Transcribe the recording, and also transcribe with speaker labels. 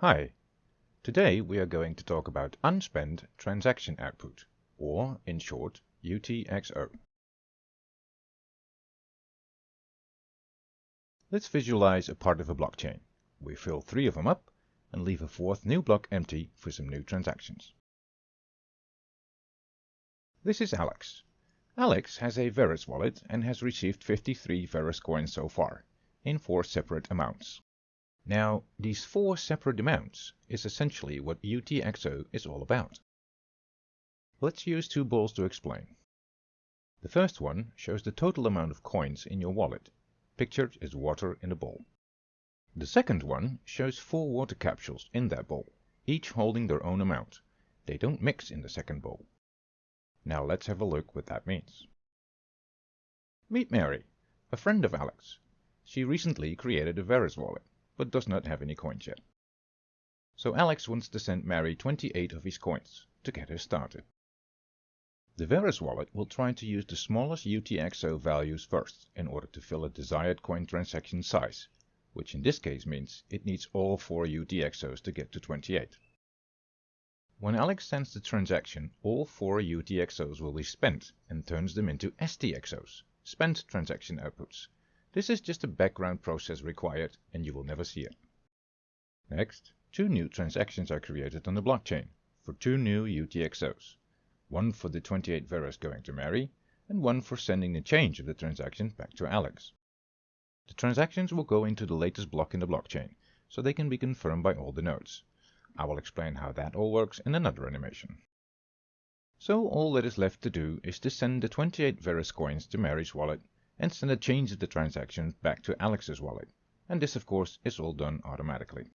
Speaker 1: Hi, today we are going to talk about unspent transaction output, or in short UTXO. Let's visualize a part of a blockchain. We fill three of them up and leave a fourth new block empty for some new transactions. This is Alex. Alex has a Verus wallet and has received 53 Verus coins so far, in four separate amounts. Now, these four separate amounts is essentially what UTXO is all about. Let's use two balls to explain. The first one shows the total amount of coins in your wallet, pictured as water in a bowl. The second one shows four water capsules in that bowl, each holding their own amount. They don't mix in the second bowl. Now let's have a look what that means. Meet Mary, a friend of Alex. She recently created a Verus wallet but does not have any coins yet. So Alex wants to send Mary 28 of his coins to get her started. The Verus wallet will try to use the smallest UTXO values first in order to fill a desired coin transaction size, which in this case means it needs all 4 UTXOs to get to 28. When Alex sends the transaction, all 4 UTXOs will be spent and turns them into STXOs, spent transaction outputs, this is just a background process required and you will never see it. Next, two new transactions are created on the blockchain for two new UTXOs. One for the 28 Verus going to Mary and one for sending the change of the transaction back to Alex. The transactions will go into the latest block in the blockchain, so they can be confirmed by all the nodes. I will explain how that all works in another animation. So all that is left to do is to send the 28 Verus coins to Mary's wallet and send a change of the transaction back to Alex's wallet. And this of course is all done automatically.